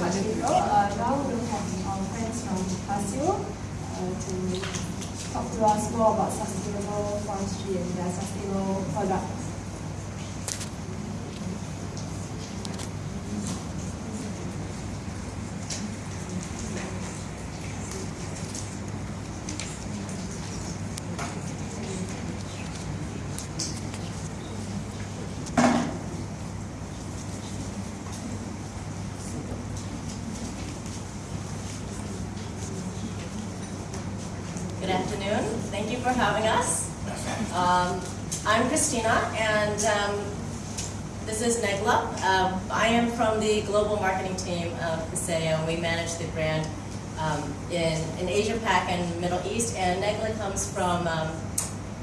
Much, April. Uh, we'll have our friends from to talk to us more about sustainable forestry and their sustainable products. Good afternoon. Thank you for having us. Um, I'm Christina, and um, this is Negla. Um, I am from the global marketing team of Paseo, and we manage the brand um, in, in Asia Pac and Middle East, and Negla comes from um,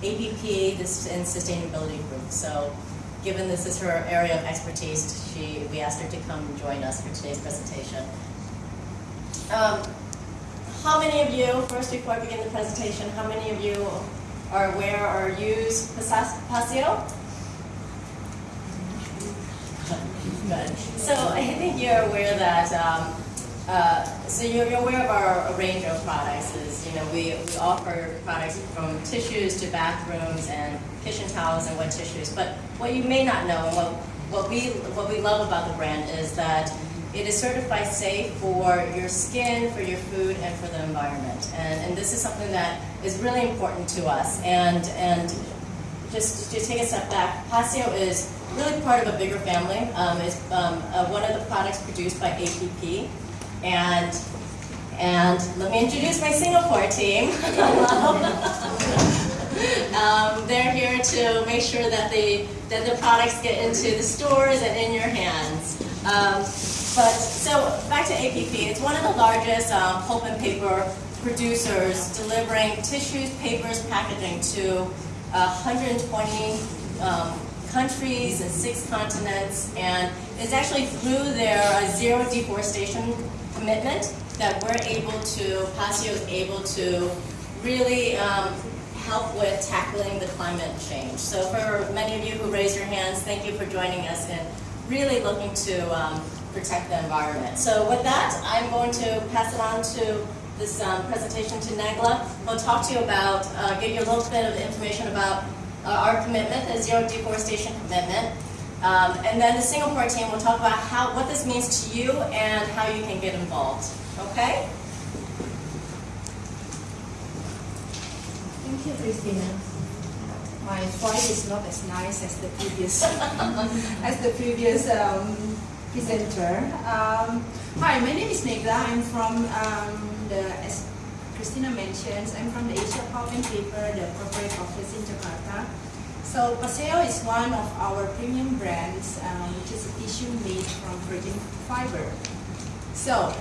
APP this, and Sustainability Group. So given this is her area of expertise, she, we asked her to come join us for today's presentation. Um, how many of you, first before I begin the presentation, how many of you are aware or use Paseo? Good. So I think you're aware that, um, uh, so you're, you're aware of our range of products is, you know, we, we offer products from tissues to bathrooms and kitchen towels and wet tissues. But what you may not know and what, what we, what we love about the brand is that it is certified safe for your skin, for your food, and for the environment. And, and this is something that is really important to us. And, and just to take a step back, Paseo is really part of a bigger family. Um, it's um, uh, one of the products produced by APP. And, and let me introduce my Singapore team. um, they're here to make sure that, they, that the products get into the stores and in your hands. Um, but so back to APP, it's one of the largest um, pulp and paper producers delivering tissues, papers, packaging to uh, 120 um, countries and six continents. And it's actually through their uh, zero deforestation commitment that we're able to, Paseo is able to really um, help with tackling the climate change. So for many of you who raise your hands, thank you for joining us and really looking to um, protect the environment. So with that, I'm going to pass it on to this um, presentation to Negla. We'll talk to you about, uh, give you a little bit of information about uh, our commitment, the zero deforestation commitment. Um, and then the Singapore team will talk about how, what this means to you and how you can get involved. Okay? Thank you, Christina. My voice is not as nice as the previous as the previous um, presenter. Um, hi, my name is Negla. I'm from um, the, as Christina mentions, I'm from the Asia Pulp and Paper, the corporate office in Jakarta. So Paseo is one of our premium brands, um, which is a tissue made from virgin fiber. So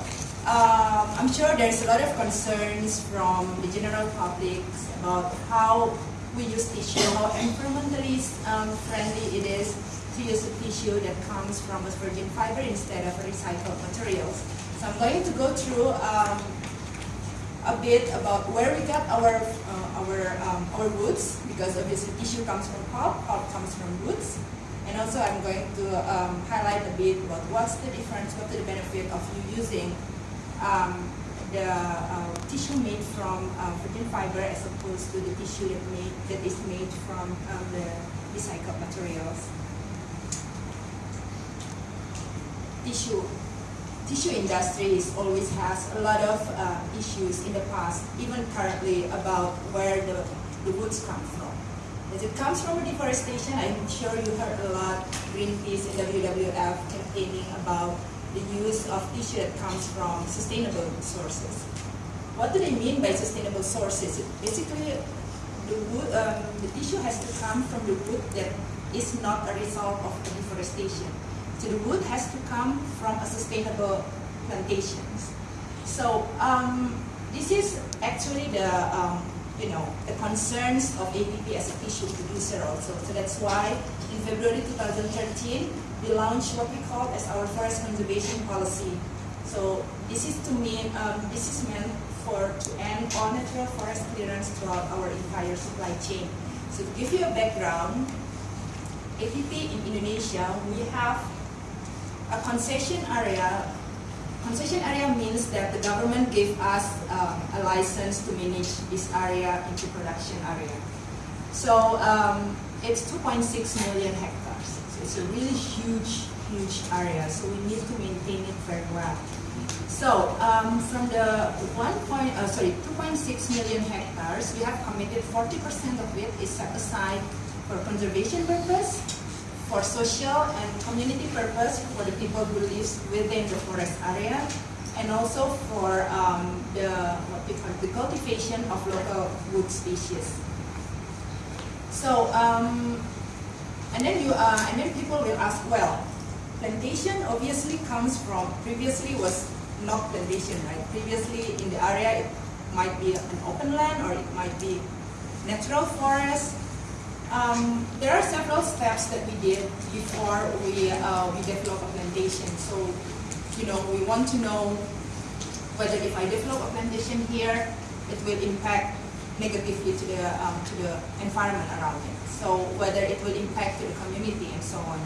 um, I'm sure there's a lot of concerns from the general public about how we use tissue, how environmentally um, friendly it is to use a tissue that comes from a virgin fiber instead of recycled materials. So I'm going to go through um, a bit about where we got our uh, our um, our roots because obviously tissue comes from pulp, pulp comes from roots, and also I'm going to um, highlight a bit about what's the difference, what's the benefit of you using um, the uh, tissue made from uh, virgin fiber as opposed to the tissue that made that is made from um, the recycled materials. Tissue tissue industry always has a lot of uh, issues in the past, even currently, about where the, the woods come from. As it comes from deforestation, I'm sure you heard a lot, Greenpeace and WWF campaigning about the use of tissue that comes from sustainable sources. What do they mean by sustainable sources? Basically, the, wood, um, the tissue has to come from the wood that is not a result of deforestation. So the wood has to come from a sustainable plantations. So um, this is actually the um, you know the concerns of APP as a tissue producer also. So that's why in February 2013 we launched what we call as our forest conservation policy. So this is to mean um, this is meant for to end all natural forest clearance throughout our entire supply chain. So to give you a background, APP in Indonesia we have a concession area, concession area means that the government gave us uh, a license to manage this area into production area. So um, it's 2.6 million hectares. So it's a really huge, huge area. So we need to maintain it very well. So um, from the 1. Point, uh, sorry 2.6 million hectares, we have committed 40% of it is set aside for conservation purpose, for social and community purpose for the people who live within the forest area, and also for um, the what we call the cultivation of local wood species. So, um, and then you uh, and then people will ask, well, plantation obviously comes from previously was not plantation, right? Previously in the area it might be an open land or it might be natural forest um, there are several steps that we did before we, uh, we develop a plantation. So, you know, we want to know whether if I develop a plantation here, it will impact negatively to the, um, to the environment around it. So whether it will impact to the community and so on.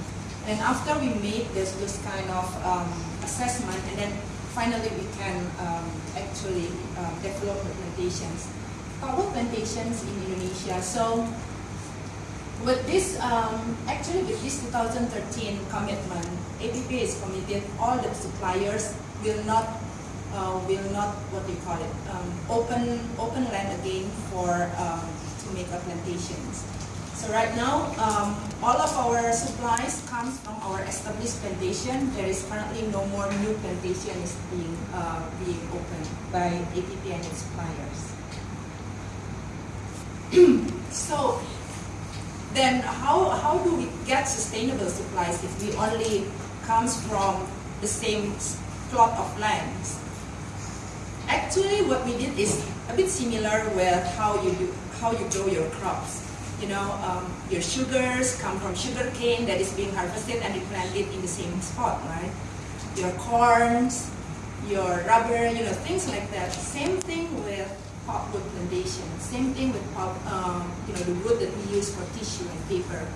And after we make this, this kind of um, assessment, and then finally we can um, actually uh, develop the plantations. Power plantations in Indonesia. So with this, um, actually with this 2013 commitment, APP is committed, all the suppliers will not, uh, will not, what do you call it, um, open, open land again for, um, to make a plantations. So right now, um, all of our supplies comes from our established plantation. There is currently no more new plantations being, uh, being opened by APP and its suppliers. so then how, how do we get sustainable supplies if we only comes from the same plot of land? Actually, what we did is a bit similar with how you do, how you grow your crops. You know, um, your sugars come from sugar cane that is being harvested and replanted in the same spot, right? Your corns, your rubber, you know, things like that. Same thing with pulpwood plantation. Same thing with pulp, um, you know, the wood that we use for tissue and paper.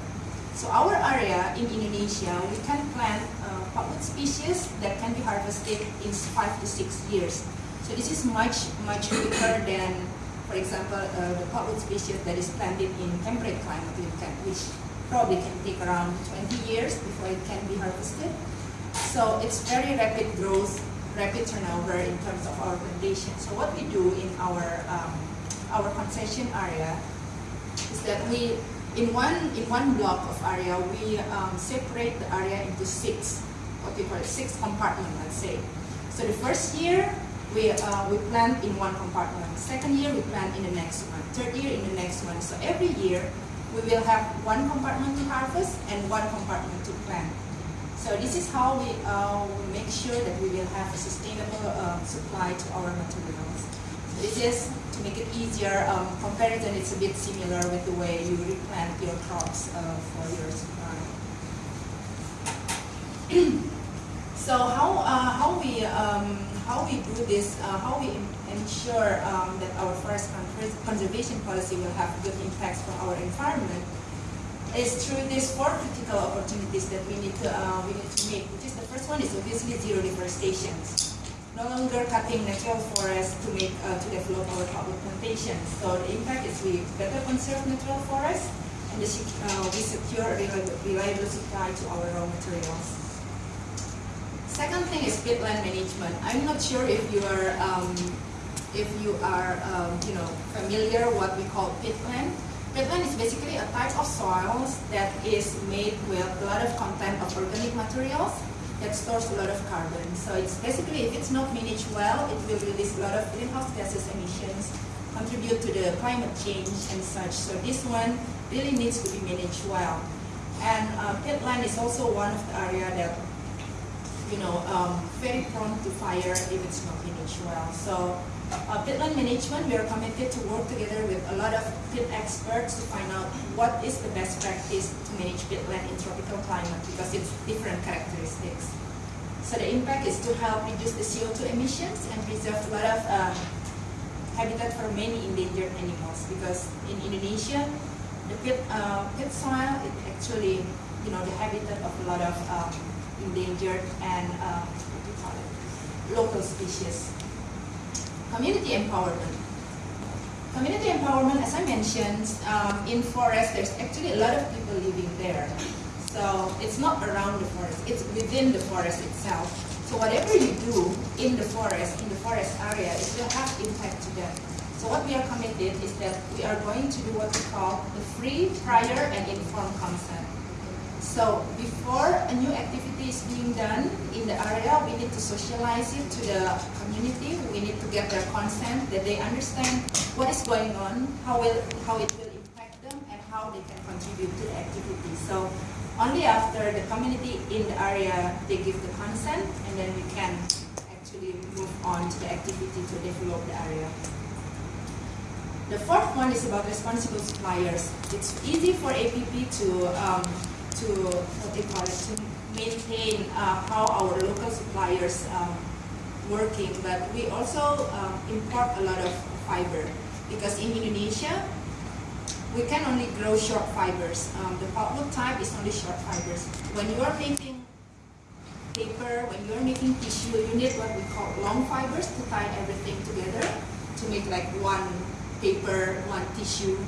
So our area in Indonesia, we can plant uh, pulpwood species that can be harvested in five to six years. So this is much, much quicker than, for example, uh, the pulpwood species that is planted in temperate climate, which probably can take around 20 years before it can be harvested. So it's very rapid growth rapid turnover in terms of our plantation. So what we do in our um, our concession area is that we in one in one block of area we um, separate the area into six what we call six compartments. Let's say. So the first year we uh, we plant in one compartment. Second year we plant in the next one. Third year in the next one. So every year we will have one compartment to harvest and one compartment to plant. So this is how we, uh, make sure that we will have a sustainable uh, supply to our materials. So this is to make it easier. Um, comparison, it's a bit similar with the way you replant your crops uh, for your supply. so how uh, how we um, how we do this? Uh, how we ensure um, that our forest conservation policy will have good impacts for our environment? Is through these four critical opportunities that we need to uh, we need to make. Which is the first one is obviously zero deforestation. No longer cutting natural forests to make uh, to develop our pulpwood plantations. So the impact is we better conserve natural forests and the, uh, we secure reliable, supply to our raw materials. Second thing is peatland management. I'm not sure if you are um, if you are um, you know familiar what we call peatland. Peatland is basically a type of soils that is made with a lot of content of organic materials that stores a lot of carbon. So it's basically, if it's not managed well, it will release a lot of greenhouse gases emissions, contribute to the climate change and such. So this one really needs to be managed well. And uh, peatland is also one of the area that, you know, um, very prone to fire if it's not managed well. So uh, peatland management, we are committed to work together with a lot of peat experts to find out what is the best practice to manage peatland in tropical climate because it's different characteristics. So the impact is to help reduce the CO2 emissions and preserve a lot of uh, habitat for many endangered animals because in Indonesia, the pit, uh, pit soil is actually you know, the habitat of a lot of um, endangered and it? local species. Community empowerment. Community empowerment, as I mentioned, um, in forest, there's actually a lot of people living there. So it's not around the forest, it's within the forest itself. So whatever you do in the forest, in the forest area, it will have impact to them. So what we are committed is that we are going to do what we call the free, prior, and informed consent. So before a new activity is being done in the area, we need to socialize it to the community. We need to get their consent, that they understand what is going on, how, will, how it will impact them, and how they can contribute to the activity. So only after the community in the area, they give the consent, and then we can actually move on to the activity to develop the area. The fourth one is about responsible suppliers. It's easy for APP to um, to what they call it to maintain uh, how our local suppliers um, working, but we also um, import a lot of fiber because in Indonesia we can only grow short fibers. Um, the pulpwood type is only short fibers. When you are making paper, when you are making tissue, you need what we call long fibers to tie everything together to make like one paper, one tissue.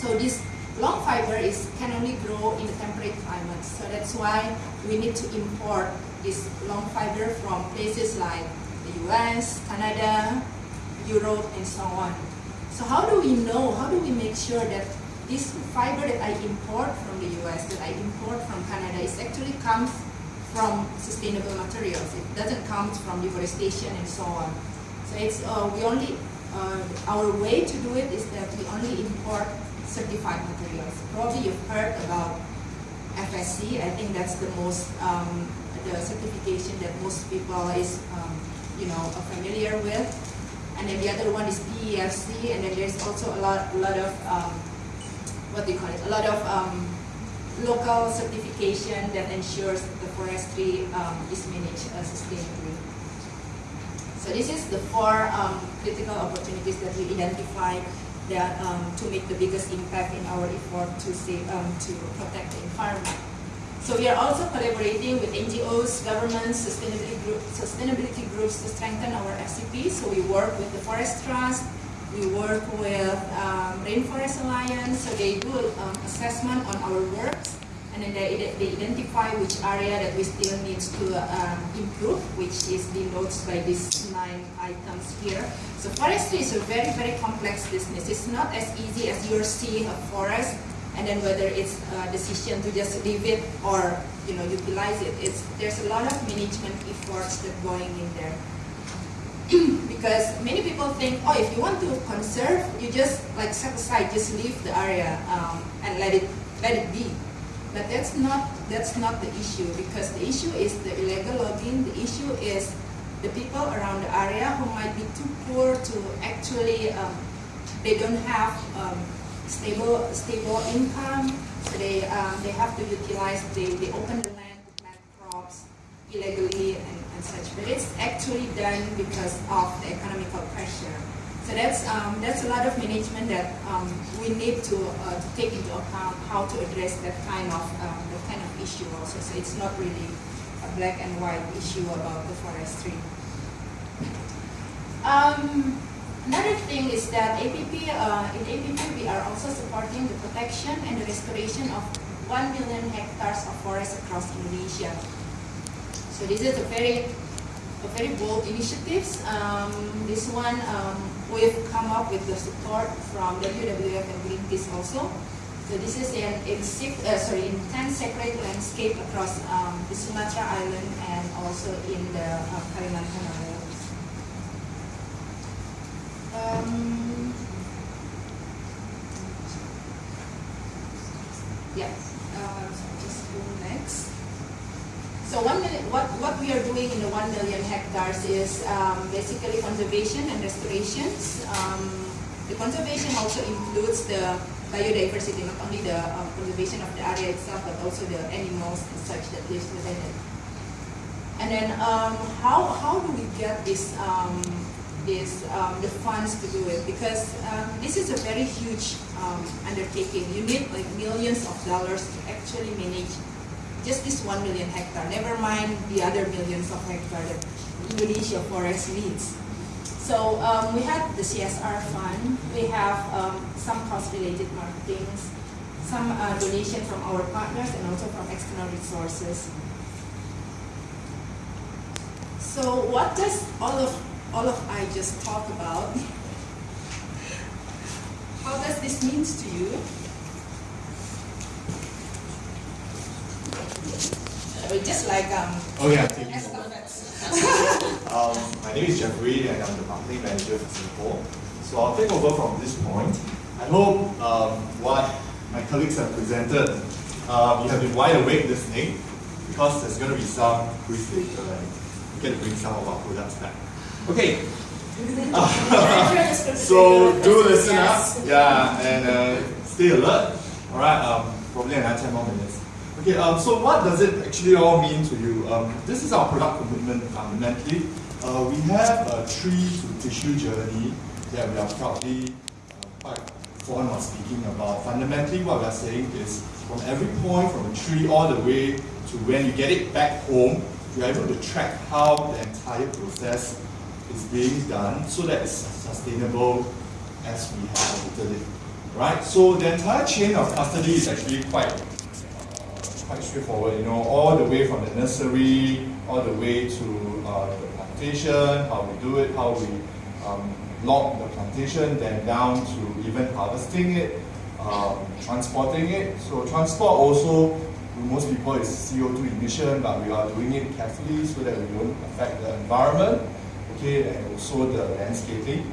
So this long fiber is can only grow in the temperate climates. So that's why we need to import this long fiber from places like the US, Canada, Europe, and so on. So how do we know, how do we make sure that this fiber that I import from the US, that I import from Canada, is actually comes from sustainable materials. It doesn't come from deforestation and so on. So it's uh, we only uh, our way to do it is that we only import certified materials. Probably you've heard about FSC. I think that's the most um, the certification that most people is um, you know familiar with and then the other one is PEFC, and then there's also a lot, a lot of, um, what do you call it, a lot of um, local certification that ensures that the forestry um, is managed uh, sustainably. So this is the four um, critical opportunities that we identified that um, to make the biggest impact in our effort to save, um, to protect the environment. So we are also collaborating with NGOs, governments, sustainability, group, sustainability groups to strengthen our FCP. So we work with the Forest Trust, we work with um, Rainforest Alliance, so they do um, assessment on our works, and then they, they identify which area that we still need to um, improve, which is denoted by these nine items here. So forestry is a very, very complex business. It's not as easy as you're seeing a forest and then whether it's a decision to just leave it or you know utilize it. It's there's a lot of management efforts that going in there. because many people think, oh, if you want to conserve, you just like set aside, just leave the area um, and let it let it be. But that's not that's not the issue because the issue is the illegal logging. The issue is the people around the area who might be too poor to actually um, they don't have um, stable stable income. So they um, they have to utilize they, they open the land to plant crops illegally and, and such. But it's actually done because of the economical pressure. So that's um, that's a lot of management that um, we need to uh, to take into account how to address that kind of um, that kind of issue also. So it's not really a black and white issue about the forestry. Um, Another thing is that APP, uh, in APP we are also supporting the protection and the restoration of 1 million hectares of forest across Indonesia. So this is a very, a very bold initiatives. Um, this one um, we've come up with the support from WWF and Greenpeace also. So this is an in six, uh, sorry, in 10 sacred landscape across um, the Sumatra Island and also in the uh, Kalimantan Islands. Um, yeah, uh, so just go next. So one what, what we are doing in the 1 million hectares is um, basically conservation and restorations. Um, the conservation also includes the biodiversity, not only the um, conservation of the area itself, but also the animals and such that lives within it. And then um, how, how do we get this um, is um, the funds to do it because um, this is a very huge undertaking. You need like millions of dollars to actually manage just this one million hectare, never mind the other millions of hectare that Indonesia forest needs. So um, we have the CSR fund, we have um, some cost-related marketings, some uh, donation from our partners and also from external resources. So what does all of all of I just talk about? How does this means to you? Uh, just like um, Oh yeah. Um, my name is Jeffrey and I'm the marketing manager for Singapore. So I'll take over from this point. I hope um, what my colleagues have presented, um, you have been wide awake listening because there's going to be some later and we get to bring some of our products back. Okay, so do listen up, yeah, and uh, stay alert. All right, um, probably another 10 more minutes. Okay, um, so what does it actually all mean to you? Um, this is our product commitment fundamentally. Uh, we have a tree to tissue journey that we are proudly uh, quite fond of speaking about. Fundamentally, what we are saying is from every point from a tree all the way to when you get it back home, you are able to track how the entire process is being done so that it's sustainable as we have predicted it. Right? So the entire chain of custody is actually quite quite straightforward, you know, all the way from the nursery, all the way to uh, the plantation, how we do it, how we um, log the plantation, then down to even harvesting it, um, transporting it. So transport also, most people is CO2 emission, but we are doing it carefully so that we don't affect the environment, okay, and also the landscaping.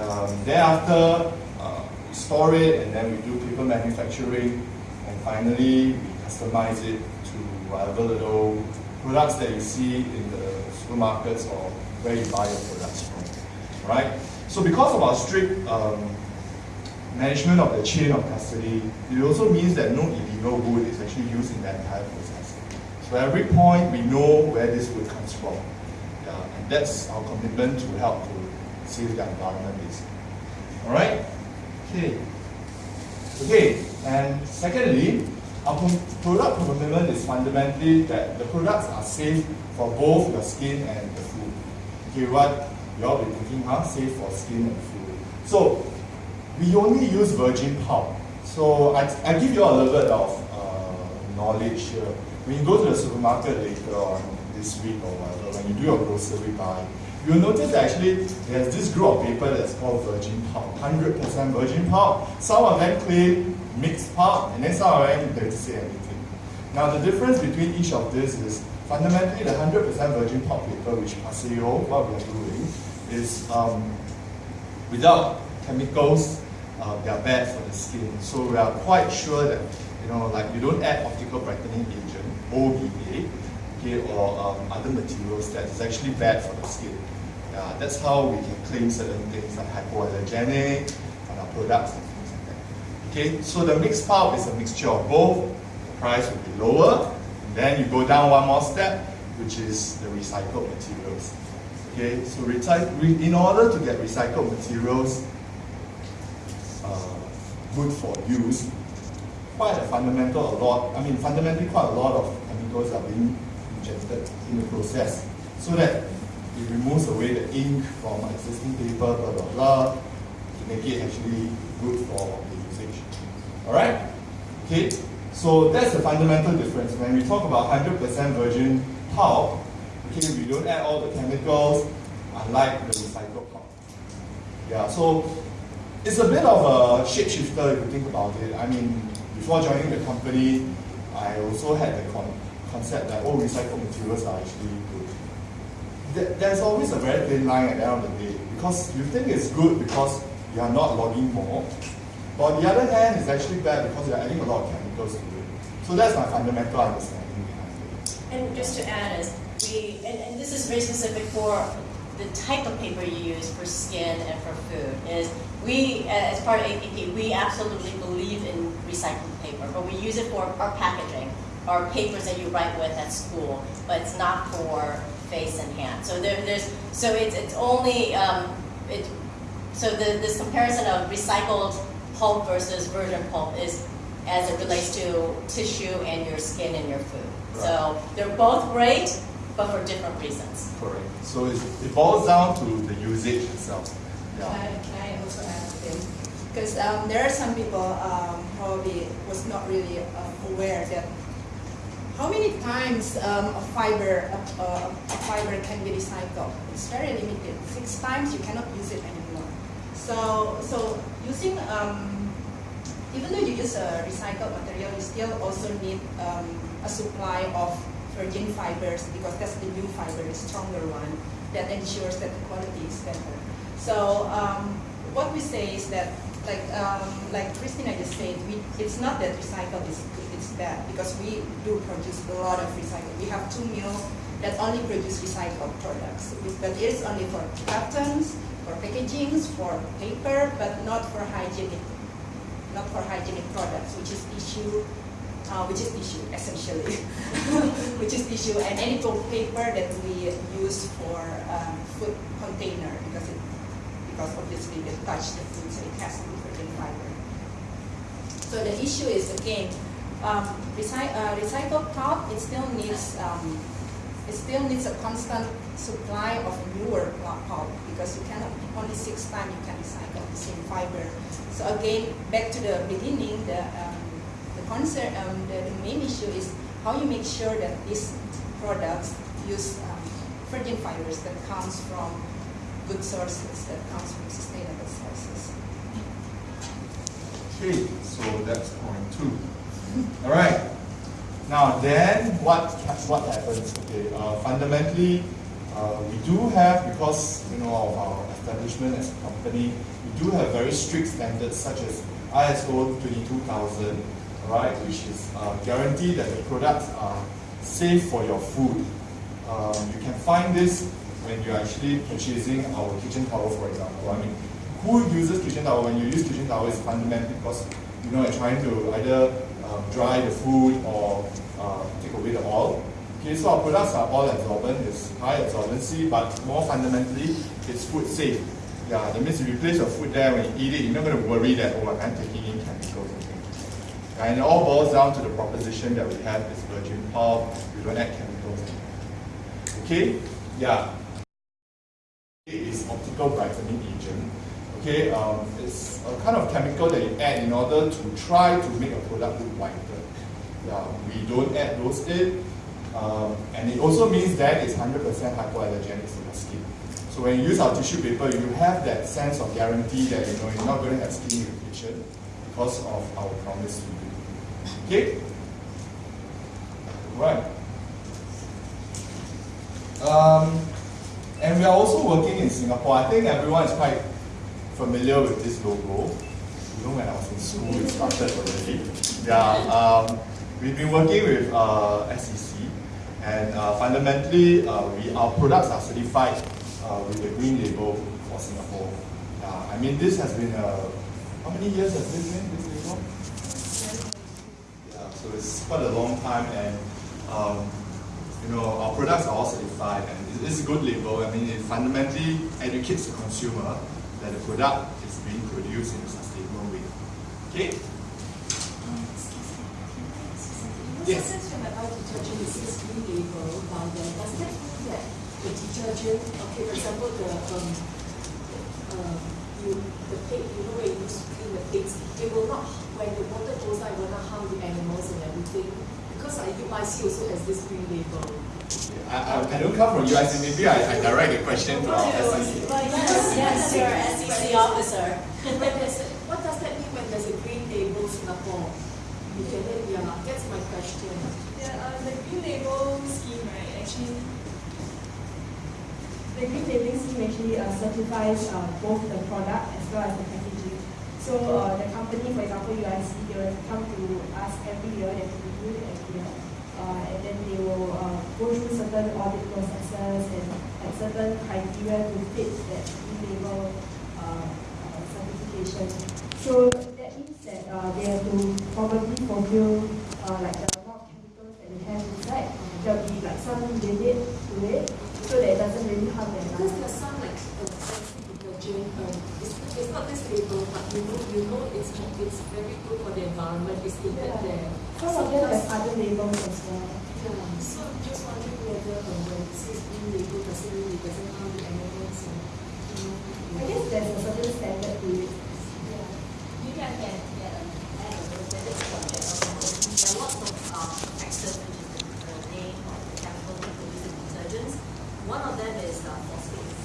Um, thereafter, uh, we store it and then we do paper manufacturing, and finally we customize it to whatever little products that you see in the supermarkets or where you buy your products from. Right? So because of our strict um, management of the chain of custody, it also means that no illegal wood is actually used in that entire process. So every point we know where this wood comes from. Yeah, and that's our commitment to help to save the environment basically. Alright? Okay. Okay, and secondly, our product commitment is fundamentally that the products are safe for both your skin and the food. Okay, what you all be thinking, huh? Safe for skin and food. So, we only use virgin pulp. So, I, I give you all a little bit of uh, knowledge here. When you go to the supermarket later on this week or whatever, when you do your grocery buy, you'll notice that actually there's this group of paper that's called virgin pulp, 100% virgin pulp. Some of them claim mixed pulp, and them don't say anything. Now the difference between each of this is fundamentally the 100% virgin pulp paper, which Paseo, what we are doing, is um, without chemicals, uh, they are bad for the skin. So we are quite sure that, you know, like you don't add optical brightening agent, OBA, okay, or um, other materials that is actually bad for the skin. Yeah, that's how we can claim certain things like hypoallergenic on our products and things like that. Okay, so the mixed pulp is a mixture of both. The price will be lower. And then you go down one more step, which is the recycled materials. Okay, so in order to get recycled materials uh, good for use, quite a fundamental a lot, I mean fundamentally quite a lot of chemicals are being injected in the process so that it removes away the ink from existing paper, blah blah blah, to make it actually good for. Alright? Okay, so that's the fundamental difference. When we talk about 100% virgin pulp, okay, we don't add all the chemicals, unlike the recycled pulp. Yeah, so it's a bit of a shapeshifter if you think about it. I mean, before joining the company, I also had the con- concept that, oh, recycled materials are actually good. There- There's always a very thin line at the end of the day because you think it's good because you are not logging more. But on the other hand, it's actually bad because you're adding a lot of chemicals to it. So that's my fundamental understanding behind it. And just to add is, we, and, and this is very specific for the type of paper you use for skin and for food, is we, as part of APP, we absolutely believe in recycled paper, but we use it for our packaging, our papers that you write with at school, but it's not for face and hand. So there, there's, so it's, it's only, um, it, so the, this comparison of recycled pulp versus virgin pulp is as it relates to tissue and your skin and your food. So they're both great, but for different reasons. Correct. So it's, it boils down to the usage itself. Can Yeah. I, can I also add them? Because um, there are some people um, probably was not really uh, aware that how many times um, a fiber a, a, a fiber can be recycled. It's very limited. Six times you cannot use it anymore. So so using um, even though you use a recycled material, you still also need um, a supply of virgin fibers because that's the new fiber, the stronger one that ensures that the quality is better. So um, what we say is that, like um, like Christina just said, we, it's not that recycled is it's bad because we do produce a lot of recycled. We have two mills that only produce recycled products, but it is only for cartons, for packagings, for paper, but not for hygienic not for hygienic products, which is tissue, uh, which is tissue essentially, which is tissue and any paper that we use for um, food container because it because obviously they touch the food, so it has to be fiber. So the issue is again, um, recy- uh, recycled pulp. It still needs um, still needs a constant supply of newer pulp because you cannot only six times you can recycle the same fiber. So again, back to the beginning, the um, the concern, um, the, the main issue is how you make sure that these products use um, virgin fibers that comes from good sources, that comes from sustainable sources. Okay, so that's point two. All right. Now then, what what happens? Okay, uh, fundamentally, uh, we do have because you know of our establishment as a company, we do have very strict standards such as ISO 22000, right, which is uh, guarantee that the products are safe for your food. Um, you can find this when you're actually purchasing our kitchen towel, for example. I mean, who uses kitchen towel? When you use kitchen towel, it's fundamentally because you know you're trying to either um, dry the food or uh, take away the oil. Okay, so our products are oil absorbent, it's high absorbency, but more fundamentally, it's food safe. Yeah, that means if you place your food there when you eat it, you're not going to worry that, oh, I'm taking in chemicals and things. And it all boils down to the proposition that we have is virgin pulp, we don't add chemicals. Okay? Yeah. It is optical brightening agent. Okay, um, it's a kind of chemical that you add in order to try to make a product look whiter. Yeah, we don't add those in. Um, and it also means that it's 100% hypoallergenic to the skin. So when you use our tissue paper, you have that sense of guarantee that you know you're not going to have skin irritation because of our promise to you. Okay? Right. Um, and we are also working in Singapore. I think everyone is quite familiar with this logo. You know, when I was in school, it started already. Yeah, um, we've been working with uh, SEC, and uh, fundamentally, uh, we, our products are certified uh, with the green label for Singapore. Yeah, I mean, this has been, how many years has this been, this label? Yeah, so it's quite a long time, and um, you know, our products are all certified, and it is a good label. I mean, it fundamentally educates the consumer that the product is being produced in a sustainable way. Okay? Yes. Sometimes when I buy detergent, says green label. Does that mean that the detergent, okay, for example, the um, um, you the pig, you know, when you clean the pigs, it will not when the water goes out, it will not harm the animals and everything. Because I UIC also has this green label. I, I, I don't come from UIC, maybe I, I direct the question to our SEC. Yes, yes, you're an SEC officer. When there's a, what does that mean when there's a green label Singapore? You can let yeah, that's my question. Yeah, uh, the green label scheme, right, actually, the green labeling scheme actually uh, certifies uh, both the product as well as the packaging. So uh, the company, for example, UIC, they will come to us every year, they have to review it every year. Uh, and then they will uh, go through certain audit processes and have certain criteria to fit that green label uh, certification. So that means that they have to probably fulfill like the amount of chemicals that they have inside. There will be like some limit to it so that it doesn't really harm the Because environment. there's some like uh, it's, not this label, but you know, you know it's it's very good for the environment. It's stated Yeah. there. Some of them have other labels as well. Yeah, so just wondering whether uh, when it says green label, does it mean it doesn't harm the animals and, you know? I guess there's a certain standard to it. Yeah. Maybe I can get a, add a little bit of subject of There are lots of um, factors which is the, the name of the chemical they produce in detergents. One of them is uh, phosphates.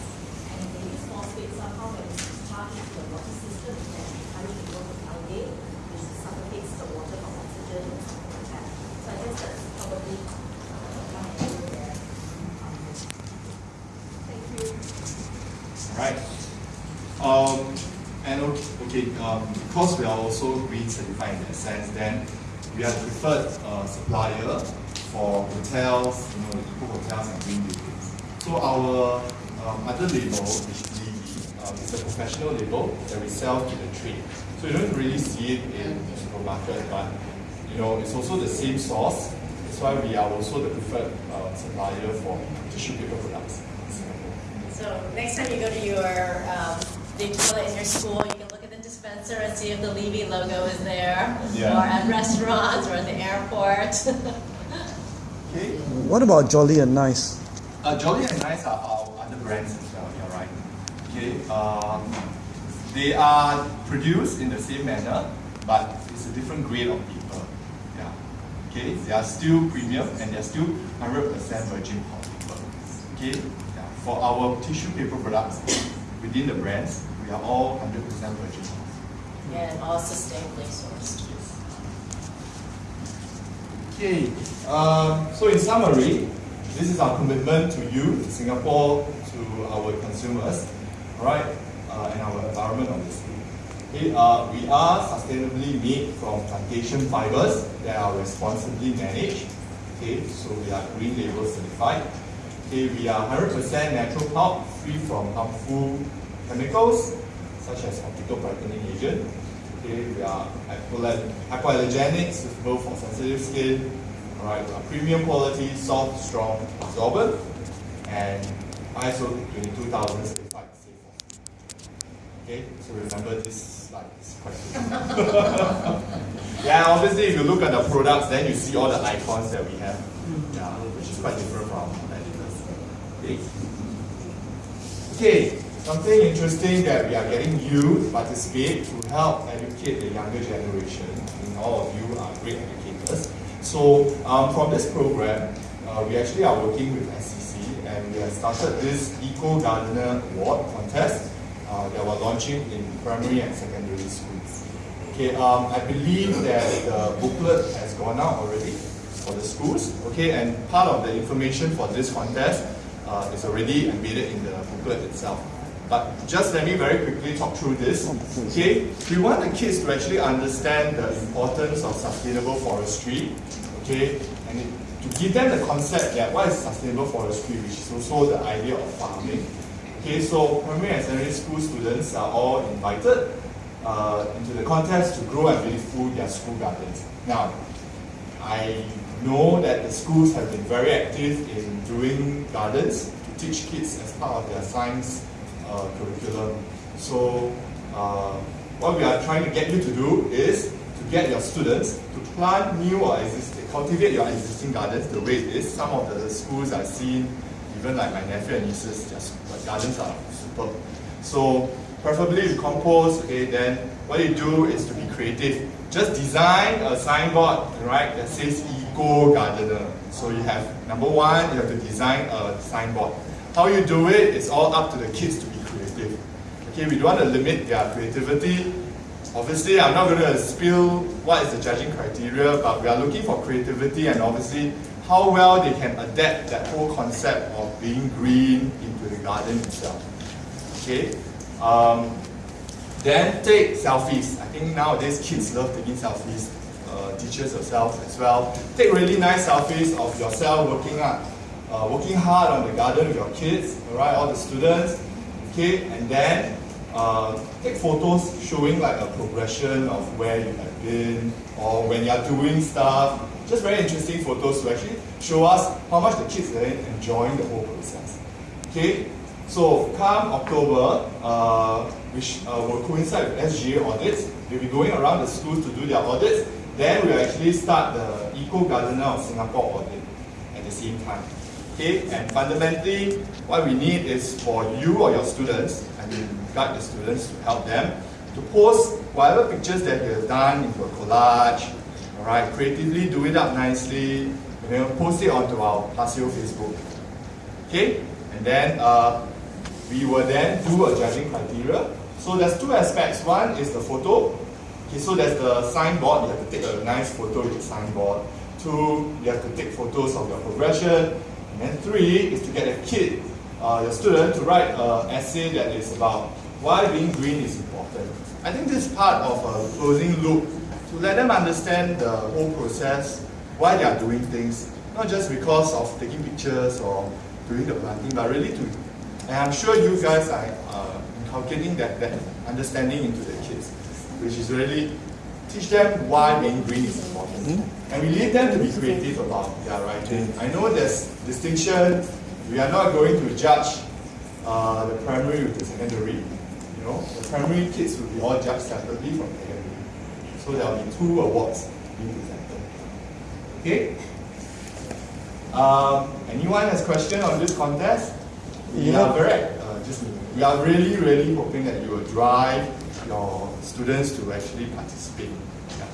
And if they use phosphates somehow when it's discharged into the water system, it can encourage the growth of algae, which suffocates the water from oxygen and something like that. So I guess that's probably uh, one area where um, Thank you. Right. Um, and okay, okay um, because we are also green certified in that sense, then we are the preferred uh, supplier for hotels, you know, the eco hotels and green buildings. So our um, other label, which is um, is a professional label we sell to the trade. So you don't really see it in the supermarket, but you know, it's also the same source. That's why we are also the preferred uh, supplier for tissue paper products in Singapore. So next time you go to your um, big toilet in your school, you can look at the dispenser and see if the Livi logo is there, Yeah. or at restaurants or at the airport. Okay. What about Jolly and Nice? Uh, Jolly and Nice are our other brands as well, you're right. Okay, um, they are produced in the same manner, but it's a different grade of paper. Yeah. Okay, they are still premium and they're still 100% virgin pulp paper. Okay, yeah. for our tissue paper products within the brands, we are all 100% virgin pulp. and all sustainably sourced. Okay, um, so in summary, this is our commitment to you, to Singapore, to our consumers, all right, uh, and our environment obviously. Okay, uh, we are sustainably made from plantation fibers that are responsibly managed. Okay, so we are green label certified. Okay, we are 100% natural pulp, free from harmful chemicals such as optical brightening agent. Okay, we are hypoal- hypoallergenic, suitable for sensitive skin. Alright, we are premium quality, soft, strong, absorbent, and ISO 22000 certified safe for. Okay, so remember this slide is quite yeah, obviously if you look at the products, then you see all the icons that we have. Yeah, which is quite different from competitors. Okay. Okay, something interesting that we are getting you to participate to help educate the younger generation. And all of you are great educators. So um, from this program, uh, we actually are working with SCC and we have started this Eco Gardener Award contest uh, that we're launching in primary and secondary schools. Okay, um, I believe that the booklet has gone out already for the schools. Okay, and part of the information for this contest uh, is already embedded in the booklet itself. But just let me very quickly talk through this. Okay, we want the kids to actually understand the importance of sustainable forestry. Okay, and it, to give them the concept that what is sustainable forestry, which is also the idea of farming. Okay, so primary and secondary school students are all invited uh, into the contest to grow and beautify their school gardens. Now, I know that the schools have been very active in doing gardens to teach kids as part of their science uh, curriculum. So, uh, what we are trying to get you to do is to get your students to plant new or existing, cultivate your existing gardens the way it is. Some of the schools I've seen, even like my nephew and nieces, their gardens are superb. So, preferably you compost, okay, then what you do is to be creative. Just design a signboard, right, that says Eco Gardener. So you have, number one, you have to design a signboard. How you do it is all up to the kids to be creative. Okay, we don't want to limit their creativity. Obviously, I'm not going to spill what is the judging criteria, but we are looking for creativity and obviously how well they can adapt that whole concept of being green the garden itself. Okay, um, then take selfies. I think nowadays kids love taking selfies. Uh, teachers yourself as well. Take really nice selfies of yourself working hard, uh, working hard on the garden with your kids. Alright, all the students. Okay, and then uh, take photos showing like a progression of where you have been or when you are doing stuff. Just very interesting photos to actually show us how much the kids are enjoying the whole process. Okay, so come October, uh, which uh, will coincide with SGA audits, we'll be going around the schools to do their audits. Then we'll actually start the Eco Gardener of Singapore audit. At the same time. Okay, and fundamentally, what we need is for you or your students, I mean, guide the students to help them, to post whatever pictures that you have done into a collage, all right, creatively do it up nicely, and then post it onto our Paseo Facebook. Okay, and then uh, we will then do a judging criteria. So there's two aspects. One is the photo. Okay, so there's the signboard. You have to take a nice photo with the signboard. Two, you have to take photos of your progression. And then three is to get a kid, uh, your student, to write an essay that is about why being green is important. I think this is part of a closing loop to let them understand the whole process, why they are doing things, not just because of taking pictures or doing the planting, but really to, and I'm sure you guys are uh, inculcating that, that understanding into the kids, which is really teach them why being green is important. And we leave them to be creative about their writing. I know there's distinction, we are not going to judge uh, the primary with the secondary. You know, the primary kids will be all judged separately from the secondary. So there will be two awards being presented. Okay? Um, anyone has question on this contest? We Yeah. correct. uh, just, we are really, really hoping that you will drive your students to actually participate. Yeah.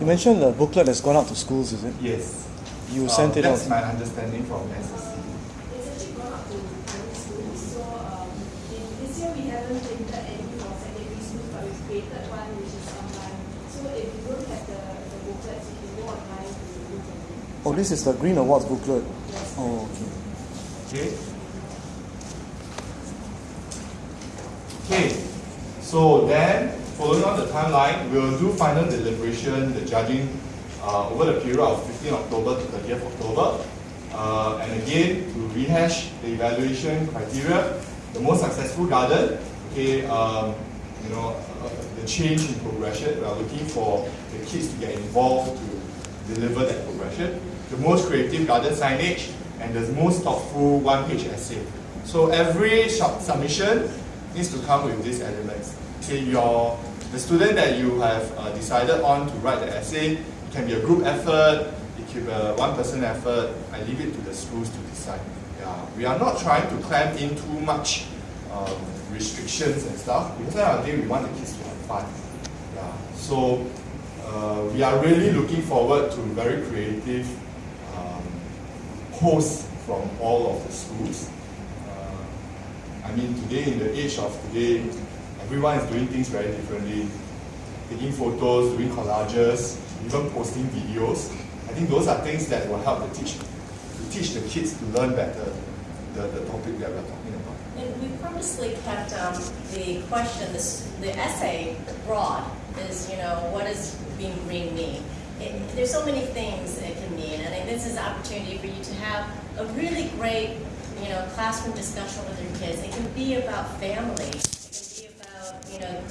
You mentioned the booklet has gone out to schools, is it? Yes. You Uh, sent it That's out. my understanding from SSC. It's actually gone up to primary schools. So um, in, this year we haven't printed any for secondary schools, but we've created one which is online. So if you don't have the, the booklets, you can go online to look at it. Oh, this is the Green Awards booklet. Yes. Oh, okay. Okay. Okay. So then, following on the timeline, we'll do final deliberation, the judging, uh, over the period of 15 October to 30th October. Uh, and again, to rehash the evaluation criteria, the most successful garden, okay, um, you know, uh, the change in progression, we are looking for the kids to get involved to deliver that progression. The most creative garden signage, and the most thoughtful one-page essay. So every sub- submission needs to come with these elements. Okay, your the student that you have uh, decided on to write the essay, it can be a group effort, it can be a one-person effort. I leave it to the schools to decide. Yeah, we are not trying to clamp in too much um, restrictions and stuff because end of we want the kids to have fun. Yeah, so uh, we are really looking forward to very creative posts from all of the schools. Uh, I mean, today, in the age of today, everyone is doing things very differently. Taking photos, doing collages, even posting videos. I think those are things that will help the teach, to teach the kids to learn better the, the topic that we're talking about. And we purposely kept um, the question, this, the essay broad, is, you know, what does being green mean? It, there's so many things this is an opportunity for you to have a really great, you know, classroom discussion with your kids. It can be about family. It can be about, you know,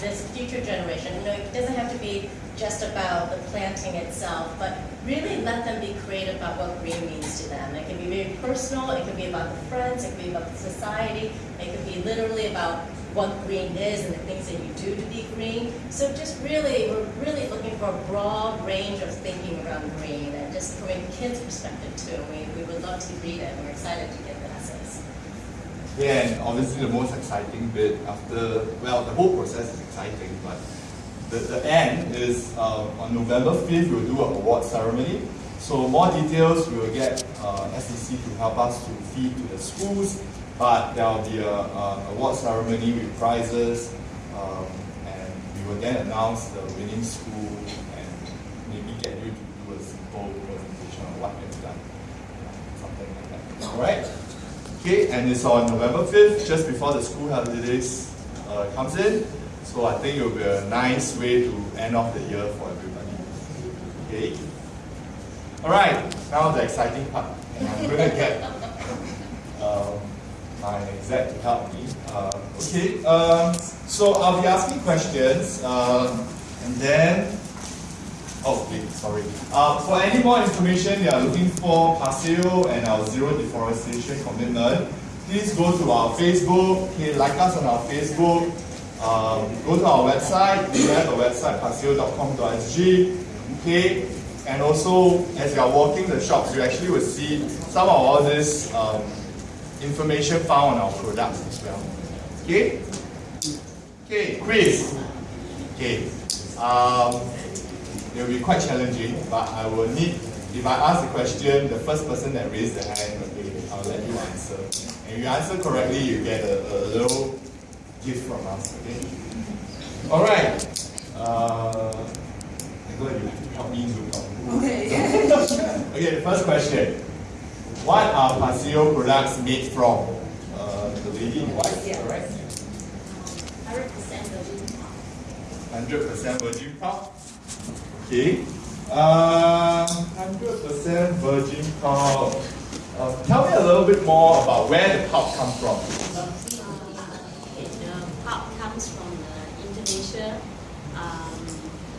this future generation. You know, it doesn't have to be just about the planting itself, but really let them be creative about what green means to them. It can be very personal, it can be about the friends, it can be about the society, it can be literally about what green is and the things that you do to be green. So just really, we're really looking for a broad range of thinking around green and just from a kid's perspective too. We, we would love to read it and we're excited to get the essays. Yeah, and obviously the most exciting bit after, well, the whole process is exciting, but the, the end is um, on November 5th, we'll do an award ceremony. So more details, we will get uh, SEC to help us to feed to the schools, but there will be a, a award ceremony with prizes, um, and we will then announce the winning school and maybe get you to do a simple presentation on what you've done, something like that. All right? Okay, and it's on November 5th, just before the school holidays uh, comes in. So I think it will be a nice way to end off the year for everybody. Okay? Alright, now the exciting part. And I'm going to get my exec to help me. Uh, okay, um, so I'll be asking questions um, and then Oh, okay, sorry. Uh, for any more information you are looking for Paseo and our zero deforestation commitment, please go to our Facebook, okay, like us on our Facebook, um, go to our website, we have a website, paseo.com.sg, okay, And also, as you are walking the shops, you actually will see some of all this um, information found on our products as well. Okay? Okay, quiz. Okay. Um, it will be quite challenging, but I will need, if I ask the question, the first person that raised the hand, okay, I'll let you answer. And if you answer correctly, you get a, a little gift from us, okay? Alright. Uh, Nicola, you help me look out. Okay. Okay, the first question. What are Paseo products made from? Uh, the lady in white, Yeah. correct? Hundred percent virgin. pulp. 100% virgin pulp. Okay. Uh, 100% virgin pulp. Uh, tell me a little bit more about where the pulp comes from. The pulp comes from the Indonesia um,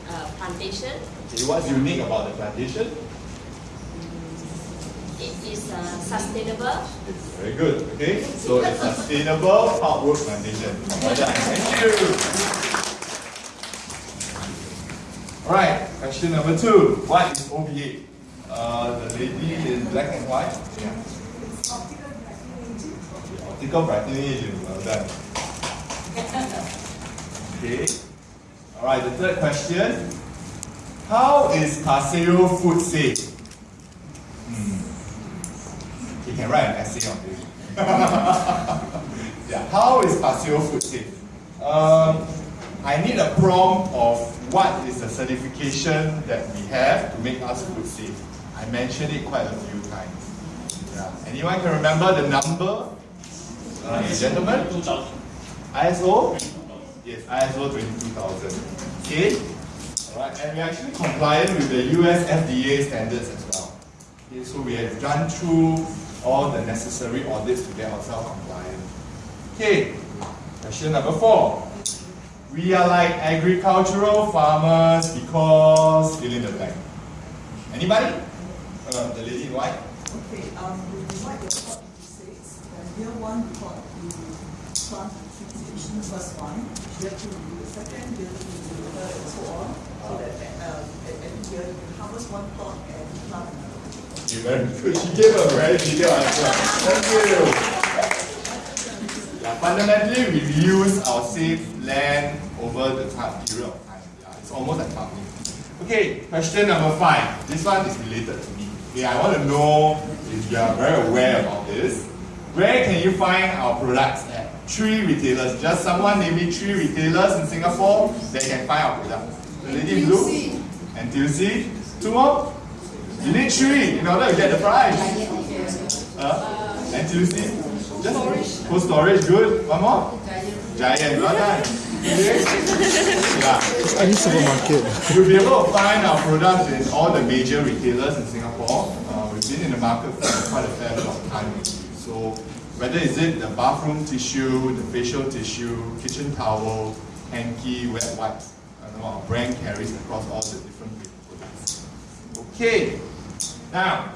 uh, plantation. Okay, what's unique about the plantation? Is uh, sustainable. It's very good. Okay, so it's sustainable pulpwood plantation. Well done. Thank you. All right. Question number two. What is OBA? Uh, the lady in black and white. Yeah. It's optical brightening agent. Optical brightening agent. Well done. Okay. All right. The third question. How is Paseo food safe? Hmm. You can write an essay on this. yeah. How is Paseo food safe? Um, I need a prompt of what is the certification that we have to make us food safe. I mentioned it quite a few times. Yeah. Anyone can remember the number? Uh, the gentleman? ISO? Yes, ISO 22000. Okay? Alright, and we're actually compliant with the US FDA standards as well. Okay, so we have gone through all the necessary audits to get ourselves compliant. Okay, question number four. We are like agricultural farmers because fill in the blank. Anybody? Uh, the lady in white? Okay, um, we pot into six. And here one pot you plant trees each, the first one. Year two, you do the second, year three, you do the third, and so on. So that um, at every year you harvest one plot and plant another. You very good. She gave a very detailed answer. Thank you. Yeah, fundamentally, we reuse our safe land over the time, period of time. Yeah, it's almost like farming. Okay, question number five. This one is related to me. Okay, I want to know if you are very aware about this. Where can you find our products at? Three retailers. Just someone name me three retailers in Singapore that can find our products. The lady in blue. NTUC. Two more. You need three in order to get the prize. Uh, NTUC. Just cold storage, good. One more. Giant, well done. Yeah. Any supermarket. You'll be able to find our products in all the major retailers in Singapore. Uh, we've been in the market for quite a fair bit of time. So whether is it the bathroom tissue, the facial tissue, kitchen towel, hanky, wet wipes, I don't know, our brand carries across all the different. Okay, now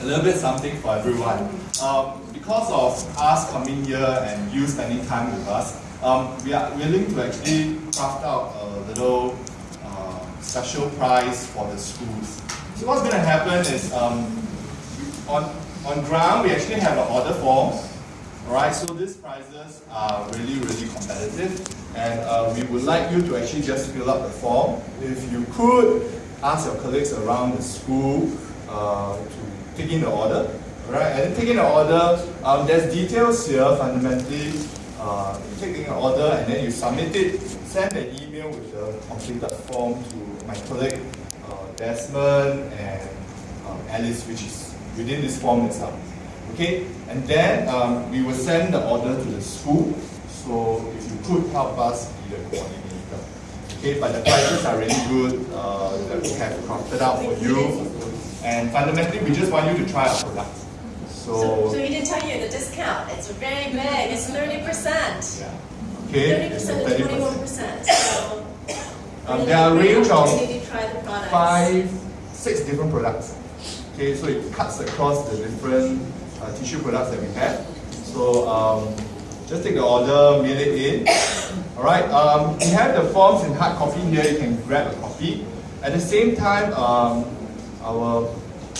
a little bit something for everyone. Um, because of us coming here and you spending time with us, um, we are willing to actually craft out a little uh, special prize for the schools. So what's going to happen is um, on, on ground we actually have an order form. Alright, so these prizes are really, really competitive and uh, we would like you to actually just fill up the form. If you could, ask your colleagues around the school uh, to take in the order. Alright, and in the order, um, there's details here fundamentally. Uh, take in the order and then you submit it, send an email with the completed form to my colleague uh, Desmond and um, Alice, which is within this form itself. Okay, and then um, we will send the order to the school. So if you could help us be the coordinator. Okay, but the prices are really good uh, that we have crafted out for you. And fundamentally, we just want you to try our product. So, So, so we didn't tell you the discount. It's very big. It's 30%. yeah. Okay, 30% it's to 30%. 21%. So, Um, there are a range of opportunity to try the products. five, six different products. Okay, so it cuts across the different uh, tissue products that we have. So um, just take the order, mail it in. Alright, um, we have the forms in hard copy here, you can grab a copy. At the same time, um, our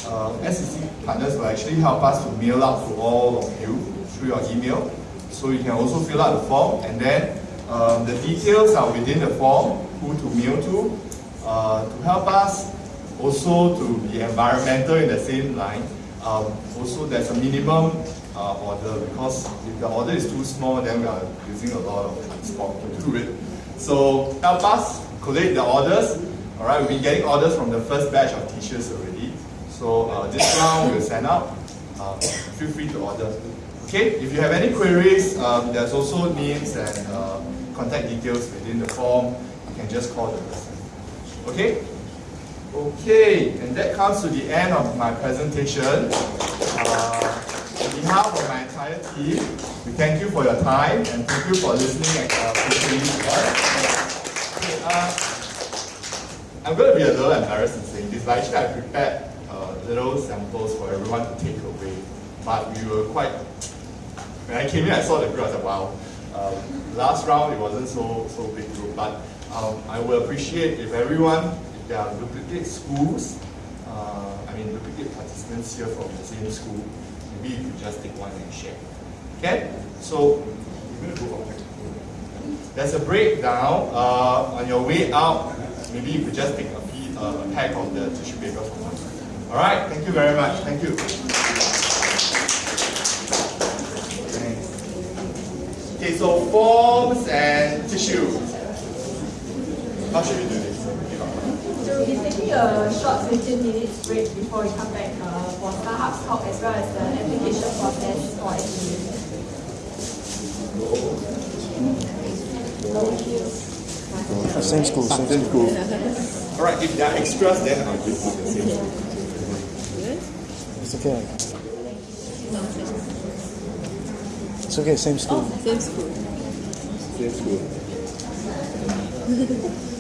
uh, SEC partners will actually help us to mail out to all of you through your email. So you can also fill out the form and then um, the details are within the form, who to mail to, uh, to help us also to be environmental in the same line. Um, also there's a minimum uh, order because if the order is too small then we are using a lot of transport to do it. So help us collate the orders. Alright, we've been getting orders from the first batch of t-shirts already. So uh, this round we'll send out. Um, feel free to order. Okay, if you have any queries, um, there's also names and uh, contact details within the form. You can just call the person. Okay? Okay, and that comes to the end of my presentation. Uh, on behalf of my entire team, we thank you for your time and thank you for listening uh, us. Okay, uh, I'm going to be a little embarrassed in saying this, but actually I prepared uh, little samples for everyone to take away. But we were quite, when I came in I saw the group, I was like, wow. Um, last round it wasn't so so big group, but um, I will appreciate if everyone, if there are duplicate schools, uh, I mean duplicate participants here from the same school, maybe you just take one and share. Okay? So, for. There's a breakdown uh, on your way out. Maybe you could just take a, piece, uh, a pack of the tissue paper from us. All right. Thank you very much. Thank you. Okay. So forms and tissue. How should we do this? So we'll be taking a short 15 minutes break before we come back uh, for Starhub's talk as well as the application process for SEU. Uh, Same school, same Same school. school. All right. If there are extras, then I'll give you the same school. It's okay. It's okay, same school. Same school.